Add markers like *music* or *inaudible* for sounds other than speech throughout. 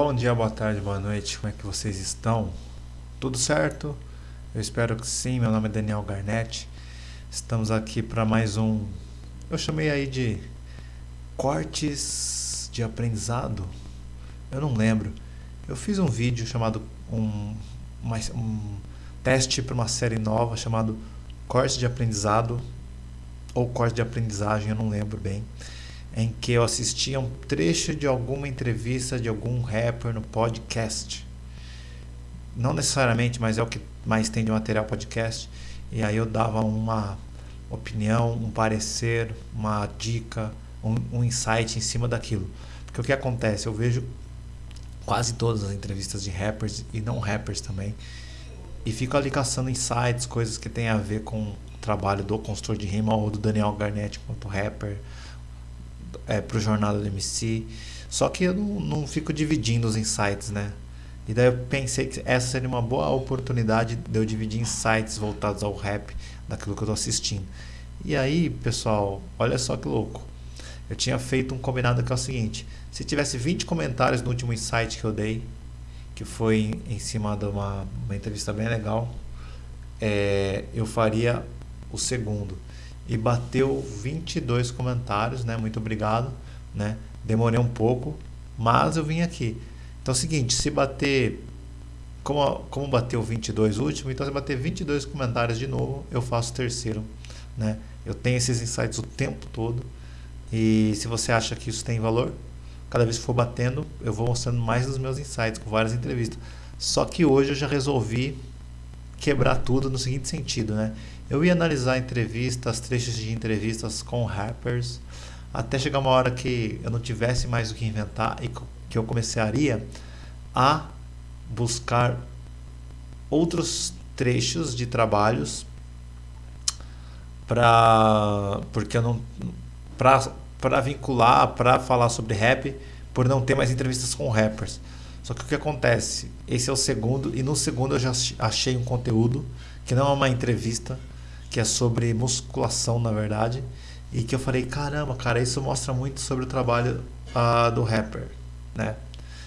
Bom dia, boa tarde, boa noite, como é que vocês estão? Tudo certo? Eu espero que sim. Meu nome é Daniel Garnett. Estamos aqui para mais um. Eu chamei aí de cortes de aprendizado. Eu não lembro. Eu fiz um vídeo chamado um, uma, um teste para uma série nova chamado Corte de Aprendizado ou Corte de Aprendizagem, eu não lembro bem em que eu assistia um trecho de alguma entrevista de algum rapper no podcast. Não necessariamente, mas é o que mais tem de material podcast. E aí eu dava uma opinião, um parecer, uma dica, um, um insight em cima daquilo. Porque o que acontece? Eu vejo quase todas as entrevistas de rappers e não rappers também. E fico ali caçando insights, coisas que tem a ver com o trabalho do consultor de rima ou do Daniel Garnett quanto rapper é, jornal do MC. Só que eu não, não fico dividindo os insights, né? E daí eu pensei que essa seria uma boa oportunidade de eu dividir insights voltados ao rap, daquilo que eu estou assistindo. E aí, pessoal, olha só que louco. Eu tinha feito um combinado que é o seguinte: se tivesse 20 comentários no último insight que eu dei, que foi em cima de uma, uma entrevista bem legal, é, eu faria o segundo e bateu 22 comentários, né? Muito obrigado, né? Demorei um pouco, mas eu vim aqui. Então é o seguinte, se bater como, como bateu 22 último, então se bater 22 comentários de novo, eu faço terceiro, né? Eu tenho esses insights o tempo todo. E se você acha que isso tem valor, cada vez que for batendo, eu vou mostrando mais dos meus insights com várias entrevistas. Só que hoje eu já resolvi quebrar tudo no seguinte sentido, né? Eu ia analisar entrevistas, trechos de entrevistas com rappers, até chegar uma hora que eu não tivesse mais o que inventar e que eu começaria a buscar outros trechos de trabalhos para porque eu não para para vincular, para falar sobre rap, por não ter mais entrevistas com rappers. Só que o que acontece? Esse é o segundo e no segundo eu já achei um conteúdo que não é uma entrevista, que é sobre musculação, na verdade, e que eu falei, caramba, cara, isso mostra muito sobre o trabalho uh, do rapper, né?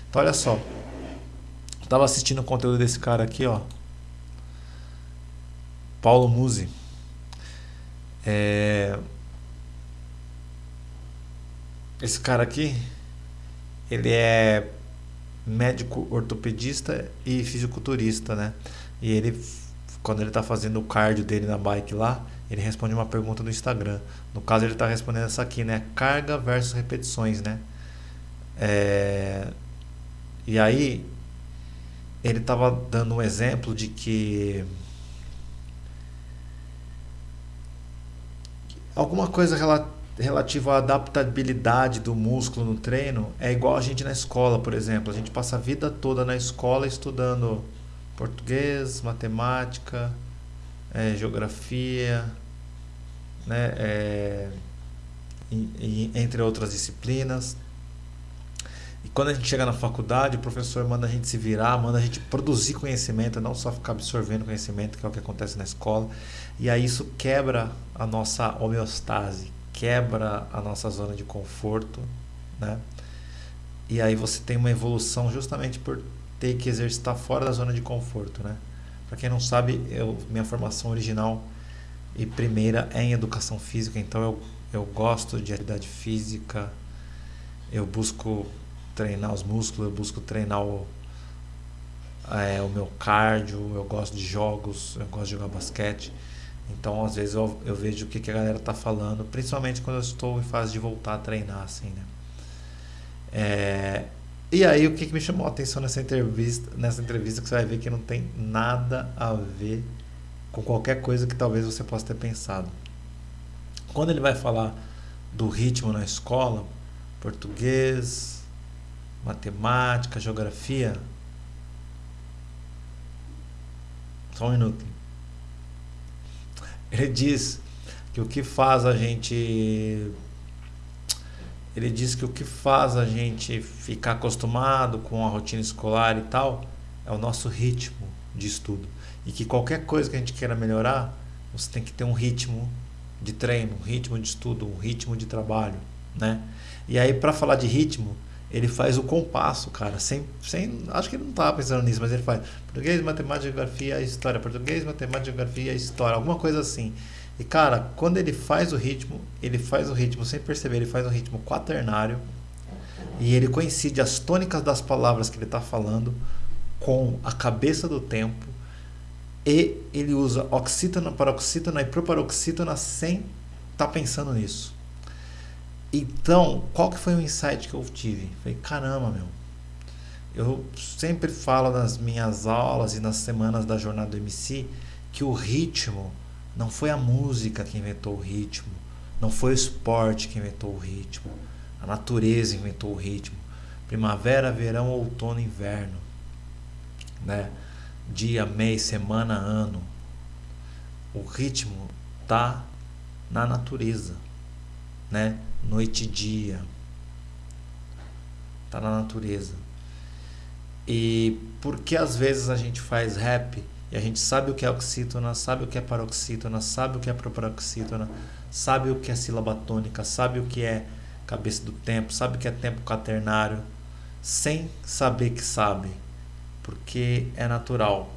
Então, olha só. Eu tava assistindo o conteúdo desse cara aqui, ó. Paulo Musi. É... Esse cara aqui, ele é médico ortopedista e fisiculturista, né? E ele quando ele está fazendo o cardio dele na bike lá, ele responde uma pergunta no Instagram. No caso, ele está respondendo essa aqui, né? Carga versus repetições, né? É... E aí, ele estava dando um exemplo de que alguma coisa relativa à adaptabilidade do músculo no treino é igual a gente na escola, por exemplo. A gente passa a vida toda na escola estudando português, matemática, é, geografia, né, é, e, e, entre outras disciplinas. E quando a gente chega na faculdade, o professor manda a gente se virar, manda a gente produzir conhecimento, não só ficar absorvendo conhecimento, que é o que acontece na escola. E aí isso quebra a nossa homeostase, quebra a nossa zona de conforto, né? E aí você tem uma evolução justamente por ter que exercitar fora da zona de conforto, né? Para quem não sabe, eu, minha formação original e primeira é em educação física, então eu, eu gosto de atividade física, eu busco treinar os músculos, eu busco treinar o, é, o meu cardio, eu gosto de jogos, eu gosto de jogar basquete. Então, às vezes, eu, eu vejo o que, que a galera tá falando, principalmente quando eu estou em fase de voltar a treinar, assim, né? É, e aí o que, que me chamou a atenção nessa entrevista, nessa entrevista que você vai ver que não tem nada a ver com qualquer coisa que talvez você possa ter pensado. Quando ele vai falar do ritmo na escola, português, matemática, geografia, só um minuto. Ele diz que o que faz a gente ele diz que o que faz a gente ficar acostumado com a rotina escolar e tal é o nosso ritmo de estudo. E que qualquer coisa que a gente queira melhorar, você tem que ter um ritmo de treino, um ritmo de estudo, um ritmo de trabalho, né? E aí para falar de ritmo, ele faz o compasso, cara, sem, sem, acho que ele não estava pensando nisso, mas ele faz português, matemática, geografia, história, português, matemática, geografia, história, alguma coisa assim. E cara, quando ele faz o ritmo, ele faz o ritmo sem perceber, ele faz um ritmo quaternário e ele coincide as tônicas das palavras que ele está falando com a cabeça do tempo e ele usa oxítona, paroxítona e proparoxítona sem estar tá pensando nisso. Então, qual que foi o insight que eu tive? Falei, caramba, meu. Eu sempre falo nas minhas aulas e nas semanas da jornada do MC que o ritmo não foi a música que inventou o ritmo, não foi o esporte que inventou o ritmo, a natureza inventou o ritmo. Primavera, verão, outono, inverno, né? Dia, mês, semana, ano. O ritmo tá na natureza, né? noite e dia. Tá na natureza. E porque às vezes a gente faz rap e a gente sabe o que é oxítona, sabe o que é paroxítona, sabe o que é proparoxítona, sabe o que é sílaba tônica, sabe o que é cabeça do tempo, sabe o que é tempo quaternário, sem saber que sabe, porque é natural,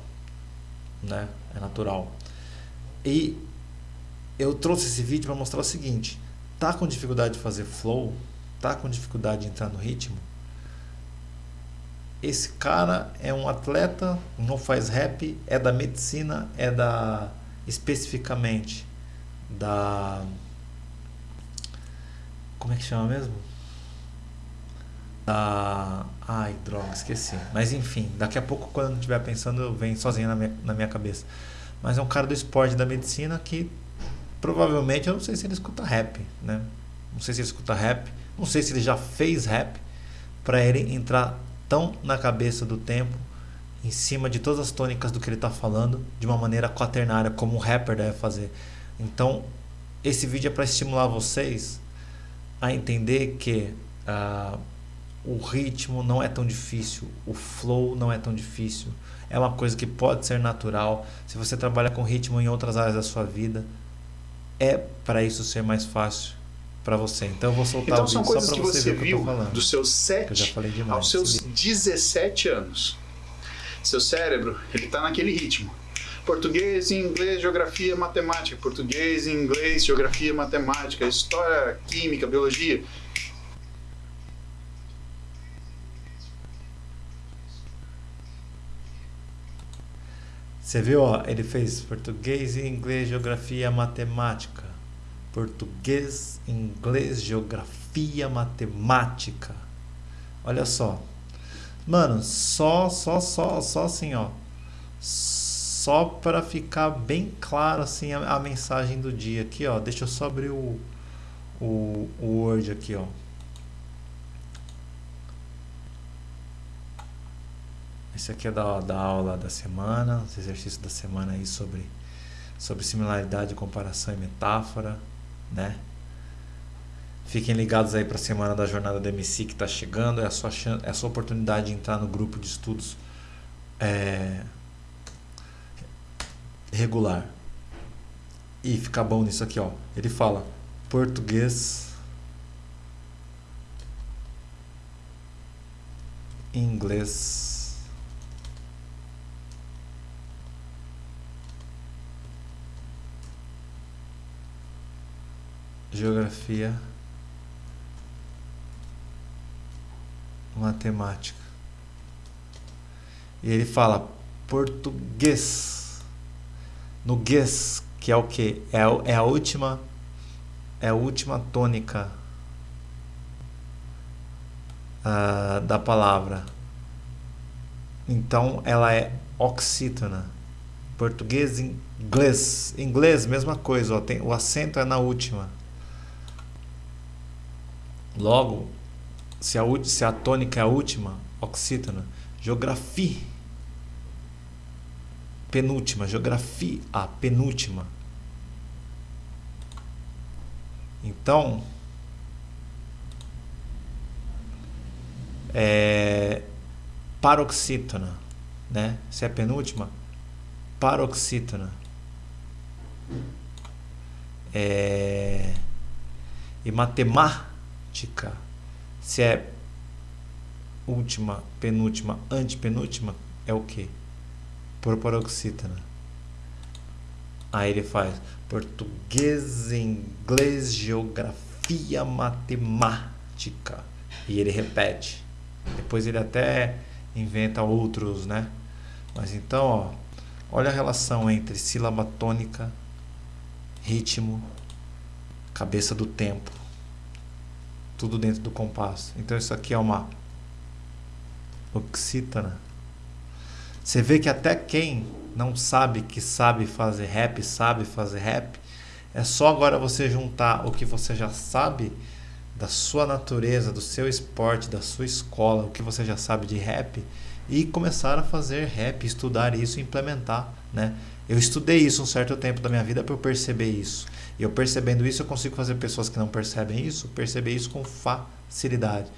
né? É natural. E eu trouxe esse vídeo para mostrar o seguinte: tá com dificuldade de fazer flow, tá com dificuldade de entrar no ritmo, esse cara é um atleta, não faz rap, é da medicina, é da especificamente da como é que chama mesmo? Da ai, droga, esqueci. Mas enfim, daqui a pouco quando eu estiver pensando, vem sozinho na minha, na minha cabeça. Mas é um cara do esporte da medicina que provavelmente eu não sei se ele escuta rap, né? Não sei se ele escuta rap, não sei se ele já fez rap para ele entrar tão na cabeça do tempo, em cima de todas as tônicas do que ele está falando, de uma maneira quaternária, como um rapper deve fazer. Então, esse vídeo é para estimular vocês a entender que uh, o ritmo não é tão difícil, o flow não é tão difícil, é uma coisa que pode ser natural. Se você trabalha com ritmo em outras áreas da sua vida, é para isso ser mais fácil para você. Então eu vou soltar então, o vídeo são coisas só que você, você viu dos seus 7 aos seus 17 anos. Seu cérebro, ele está naquele ritmo. Português, inglês, geografia, matemática. Português, inglês, geografia, matemática. História, química, biologia. Você viu, ó, ele fez português, inglês, geografia, matemática. Português, inglês, geografia, matemática. Olha só. Mano, só, só, só, só assim, ó. Só para ficar bem claro assim a, a, mensagem do dia aqui, ó. Deixa eu só abrir o, o, o Word aqui, ó. Esse aqui é da, da aula da semana, os exercícios da semana aí sobre, sobre similaridade, comparação e metáfora, né? Fiquem ligados aí para a semana da jornada do MC que está chegando, é a, sua chance, é a sua oportunidade de entrar no grupo de estudos é, regular. E ficar bom nisso aqui, ó. Ele fala português, inglês, geografia, matemática. E ele fala português. No guês, que é o que? É, é a última é a última tônica uh, da palavra. Então ela é oxítona. Português, inglês. Inglês, mesma coisa, ó, tem, o acento é na última. Logo, se a, se a tônica é a última, oxítona, geografia, penúltima, geografia, a penúltima. Então, é, paroxítona, né? Se é penúltima, paroxítona. É, e matemática matemática. Se é última, penúltima, antepenúltima é o que? Proparoxítona. Aí ele faz português, inglês, geografia, matemática. E ele repete. Depois ele até inventa outros, né? Mas então, ó, olha a relação entre sílaba tônica, ritmo, cabeça do tempo. Tudo dentro do compasso. Então isso aqui é uma oxítona. Você vê que até quem não sabe que sabe fazer rap, sabe fazer rap, é só agora você juntar o que você já sabe da sua natureza, do seu esporte, da sua escola, o que você já sabe de rap e começar a fazer rap, estudar isso implementar, né? Eu estudei isso um certo tempo da minha vida para eu perceber isso. E eu percebendo isso, eu consigo fazer pessoas que não percebem isso, perceber isso com facilidade.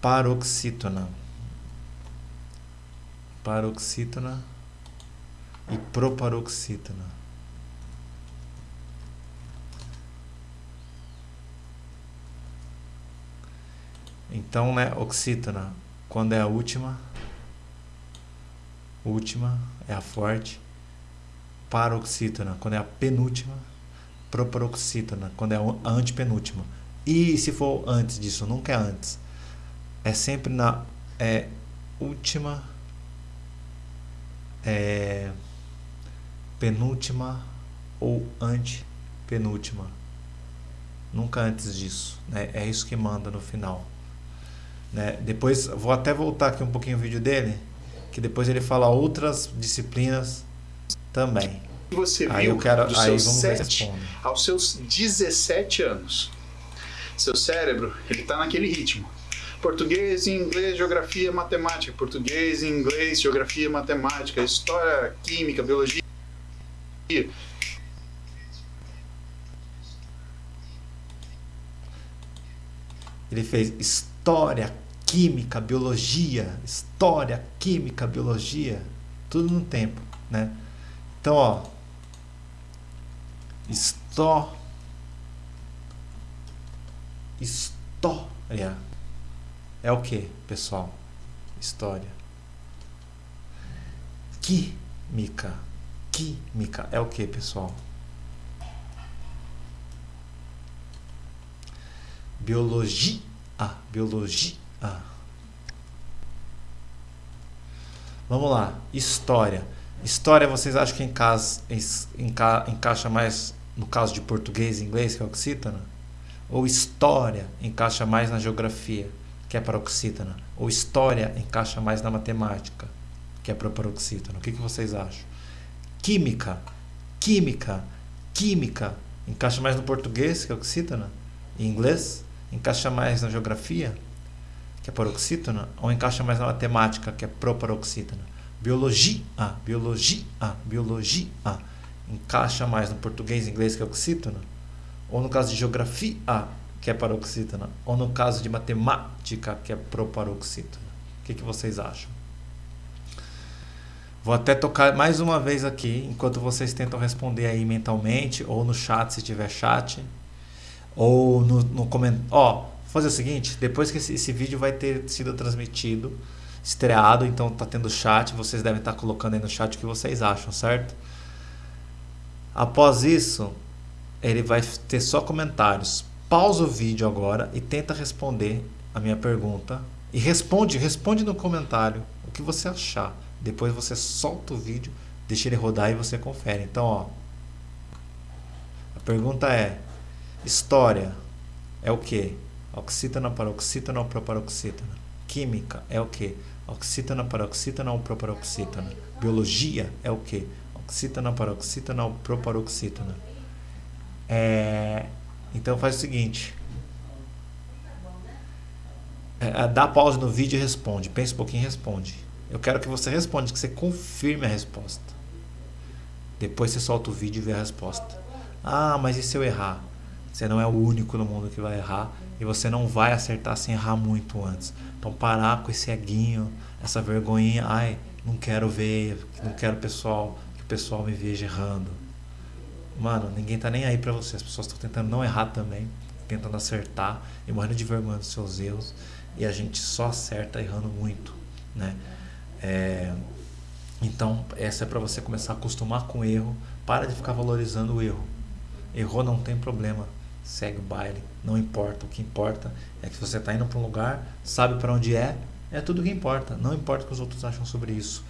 Paroxítona. Paroxítona e proparoxítona. Então, né, oxítona, quando é a última, última é a forte, paroxítona, quando é a penúltima, proparoxítona, quando é a antepenúltima. E se for antes disso, nunca é antes. É sempre na é, última, é, penúltima ou antepenúltima. Nunca antes disso. Né? É isso que manda no final. Né? Depois, vou até voltar aqui um pouquinho o vídeo dele, que depois ele fala outras disciplinas também. Você viu aí eu quero, dos aí seus 7 aos seus 17 anos. Seu cérebro, ele está naquele ritmo. Português, inglês, geografia, matemática. Português, inglês, geografia, matemática. História, química, biologia. Ele fez história, química, biologia, história, química, biologia, tudo no tempo, né? Então, ó, Histó, história é o que, pessoal? História. Química, química é o que, pessoal? Biologia, biologia ah. Vamos lá, história. História vocês acham que encaixa, enca, encaixa mais no caso de português e inglês, que é oxítona? Ou história encaixa mais na geografia, que é paroxítona? Ou história encaixa mais na matemática, que é paroxítona? O que, que vocês acham? Química, química, química encaixa mais no português, que é oxítona? E inglês encaixa mais na geografia, que é paroxítona, ou encaixa mais na matemática, que é proparoxítona? Biologia, biologia, biologia, encaixa mais no português e inglês, que é oxítona? Ou no caso de geografia, que é paroxítona? Ou no caso de matemática, que é proparoxítona? O que, que vocês acham? Vou até tocar mais uma vez aqui, enquanto vocês tentam responder aí mentalmente, ou no chat, se tiver chat, ou no, no comentário. Fazer o seguinte, depois que esse, esse, vídeo vai ter sido transmitido, estreado, então tá tendo chat, vocês devem estar tá colocando aí no chat o que vocês acham, certo? Após isso, ele vai ter só comentários. Pausa o vídeo agora e tenta responder a minha pergunta. E responde, responde no comentário o que você achar. Depois você solta o vídeo, deixa ele rodar e você confere. Então, ó, a pergunta é: história é o que? Oxítona, paroxítona ou proparoxítona? Química é o que? Oxítona, paroxítona ou proparoxítona? Biologia é o que? Oxítona, paroxítona ou proparoxítona? É... Então faz o seguinte. É, é, dá pausa no vídeo e responde. Pensa um pouquinho e responde. Eu quero que você responda, que você confirme a resposta. Depois você solta o vídeo e vê a resposta. Ah, mas e se eu errar? Você não é o único no mundo que vai errar e você não vai acertar sem errar muito antes. Então parar com esse eguinho, essa vergonhinha, ai, não quero ver, não quero pessoal, que o pessoal me veja errando. Mano, ninguém tá nem aí para você. As pessoas estão tentando não errar também, tentando acertar e morrendo de vergonha dos seus erros. e a gente só acerta errando muito, né? É, então, essa é para você começar a acostumar com o erro, para de ficar valorizando o erro. Errou não tem problema, segue o baile, não importa. O que importa é que você está indo para um lugar, sabe para onde é, é tudo que importa. Não importa o que os outros acham sobre isso.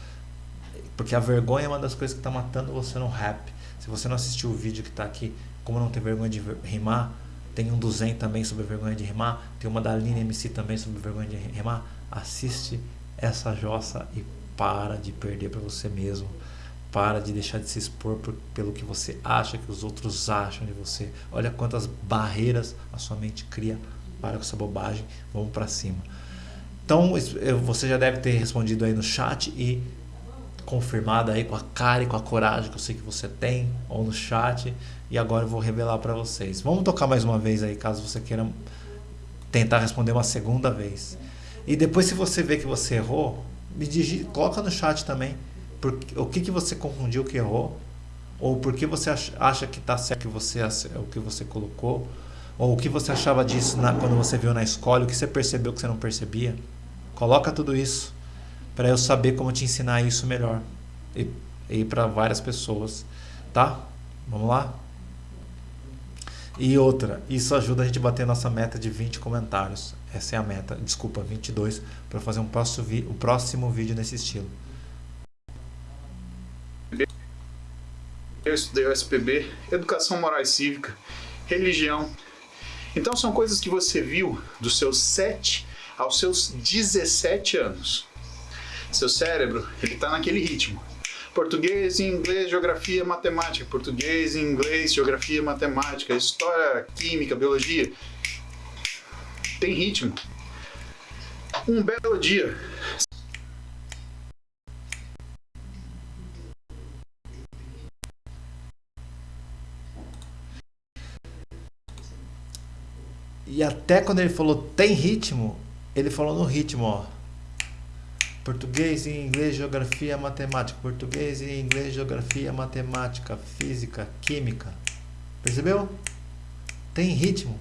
Porque a vergonha é uma das coisas que está matando você no rap. Se você não assistiu o vídeo que está aqui, como não ter vergonha de rimar, tem um do Zen também sobre vergonha de rimar, tem uma da Aline MC também sobre vergonha de rimar. Assiste essa jossa e para de perder para você mesmo. Para de deixar de se expor por, pelo que você acha que os outros acham de você. Olha quantas barreiras a sua mente cria para com essa bobagem. Vamos para cima. Então, você já deve ter respondido aí no chat e confirmado aí com a cara e com a coragem que eu sei que você tem, ou no chat. E agora eu vou revelar para vocês. Vamos tocar mais uma vez aí, caso você queira tentar responder uma segunda vez. E depois, se você vê que você errou, me coloca no chat também por, o que, que você confundiu, que errou, ou por que você acha que está certo que você, o que você colocou, ou o que você achava disso na, quando você viu na escola, o que você percebeu que você não percebia. Coloca tudo isso para eu saber como te ensinar isso melhor e, e para várias pessoas, tá? Vamos lá? E outra, isso ajuda a gente a bater nossa meta de 20 comentários. Essa é a meta, desculpa, 22, para fazer um próximo, o próximo vídeo nesse estilo. Eu estudei o SPB, Educação Moral e Cívica, Religião. Então são coisas que você viu dos seus 7 aos seus 17 anos. Seu cérebro, ele está naquele ritmo. Português, inglês, geografia, matemática. Português, inglês, geografia, matemática. História, química, biologia. Tem ritmo. Um belo dia, E até quando ele falou tem ritmo, ele falou no ritmo, ó. Português, inglês, geografia, matemática. Português, inglês, geografia, matemática, física, química. Percebeu? Tem ritmo.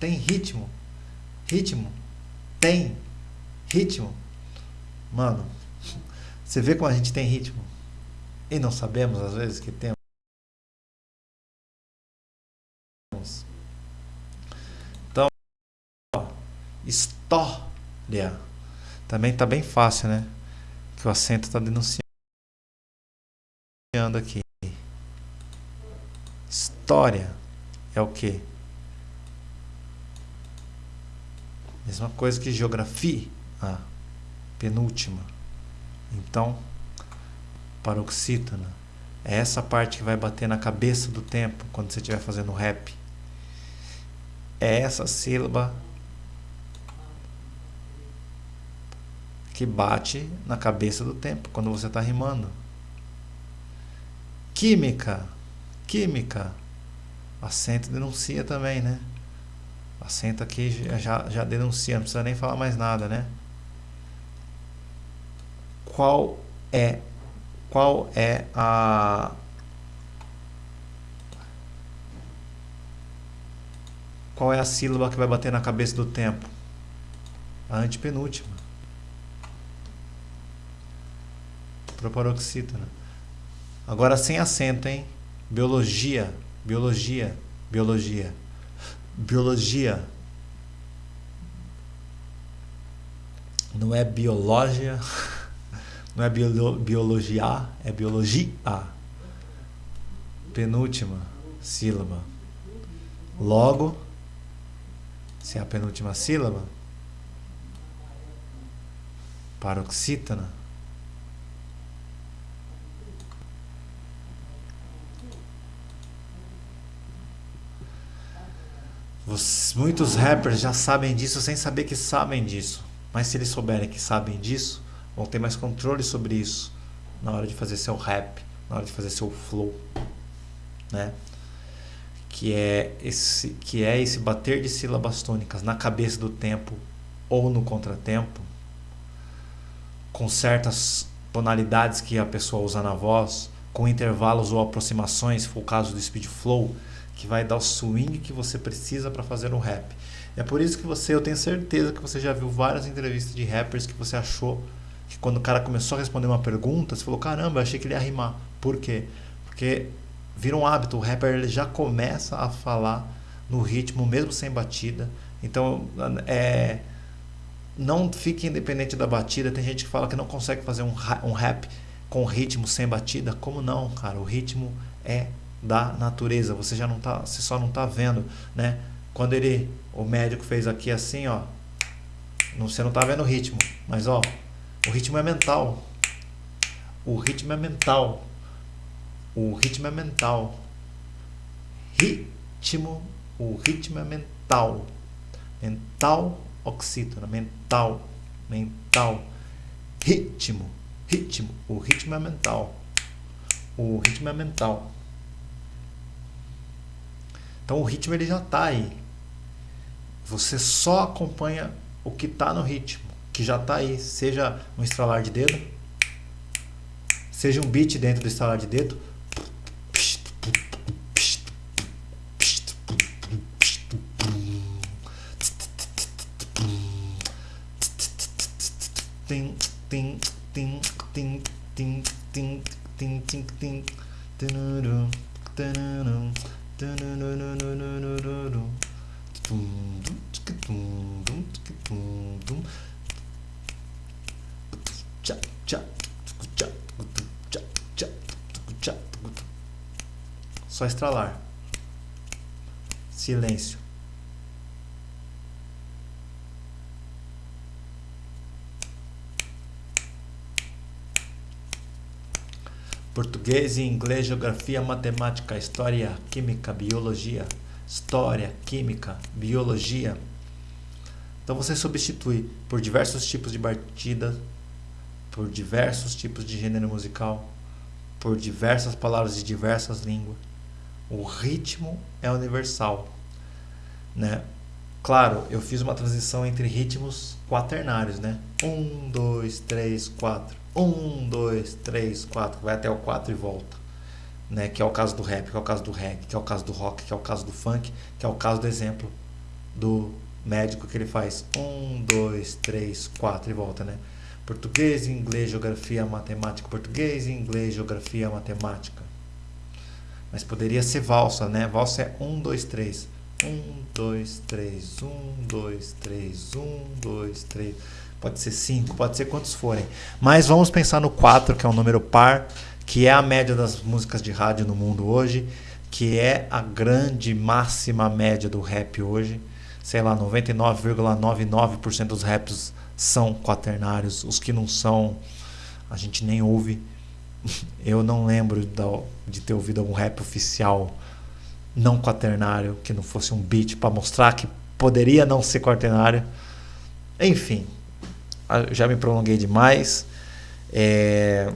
Tem ritmo. Ritmo. Tem ritmo. Mano, *laughs* você vê como a gente tem ritmo? E não sabemos às vezes que temos. História. Também tá bem fácil, né? Que o acento tá denunciando aqui. História é o que? Mesma coisa que geografia. Ah, penúltima. Então, paroxítona. É essa parte que vai bater na cabeça do tempo quando você estiver fazendo rap. É essa sílaba que bate na cabeça do tempo quando você está rimando. Química. Química. Acento denuncia também, né? Acento aqui já, já denuncia, não precisa nem falar mais nada, né? Qual é qual é a qual é a sílaba que vai bater na cabeça do tempo? A antepenúltima. Proparoxítona. Agora sem acento, hein? Biologia, biologia, biologia. Biologia. Não é biologia, *laughs* não é biolo, biologia, é biologia. Penúltima sílaba. Logo, se é a penúltima sílaba, paroxítona. Muitos rappers já sabem disso sem saber que sabem disso. Mas se eles souberem que sabem disso, vão ter mais controle sobre isso na hora de fazer seu rap, na hora de fazer seu flow, né? Que é esse que é esse bater de sílabas tônicas na cabeça do tempo ou no contratempo, com certas tonalidades que a pessoa usa na voz, com intervalos ou aproximações, for o caso do speed flow, que vai dar o swing que você precisa para fazer um rap. É por isso que você, eu tenho certeza que você já viu várias entrevistas de rappers que você achou que quando o cara começou a responder uma pergunta, você falou: "Caramba, eu achei que ele ia rimar". Por quê? Porque vira um hábito, o rapper ele já começa a falar no ritmo mesmo sem batida. Então, é não fique independente da batida. Tem gente que fala que não consegue fazer um, um rap com ritmo sem batida. Como não, cara? O ritmo é da natureza. Você já não tá, você só não tá vendo, né? Quando ele, o médico fez aqui assim, ó, não, você não tá vendo o ritmo, mas ó, o ritmo é mental. O ritmo é mental. O ritmo é mental. Ritmo, o ritmo é mental. Mental oxítona, mental, mental. Ritmo, ritmo. O ritmo é mental. O ritmo é mental. Então o ritmo ele já está aí. Você só acompanha o que está no ritmo, que já está aí, seja um estralar de dedo, seja um beat dentro do estralar de dedo. Tim, tim, tim, tim, tim, tim, tim, tim, tim, só estralar. Silêncio. Português e inglês, geografia, matemática, história, química, biologia. História, química, biologia. Então você substitui por diversos tipos de batida, por diversos tipos de gênero musical, por diversas palavras de diversas línguas. O ritmo é universal, né? Claro, eu fiz uma transição entre ritmos quaternários, né? Um, dois, três, quatro. Um, dois, três, quatro, vai até o quatro e volta. Né? Que é o caso do rap, que é o caso do reggae, que é o caso do rock, que é o caso do funk, que é o caso do exemplo do médico que ele faz um, dois, três, quatro e volta, né? Português, inglês, geografia, matemática. Português, inglês, geografia, matemática. Mas poderia ser valsa, né? Valsa é um, dois, três. Um, dois, três. Um, dois, três. Um, dois, três pode ser 5, pode ser quantos forem. Mas vamos pensar no 4, que é um número par, que é a média das músicas de rádio no mundo hoje, que é a grande máxima média do rap hoje. Sei lá, 99,99% dos raps são quaternários. Os que não são, a gente nem ouve. *laughs* Eu não lembro de ter ouvido algum rap oficial não quaternário, que não fosse um beat para mostrar que poderia não ser quaternário. Enfim, já me prolonguei demais. É,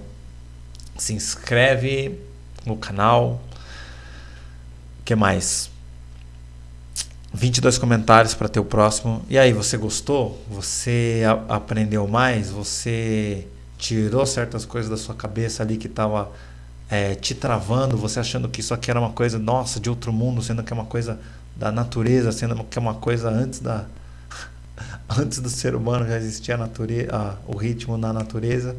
se inscreve no canal. O que mais? 22 comentários para ter o próximo. E aí, você gostou? Você aprendeu mais? Você tirou certas coisas da sua cabeça ali que estava é, te travando? Você achando que isso aqui era uma coisa, nossa, de outro mundo, sendo que é uma coisa da natureza, sendo que é uma coisa antes da, antes do ser humano já existia a natureza, o ritmo na natureza.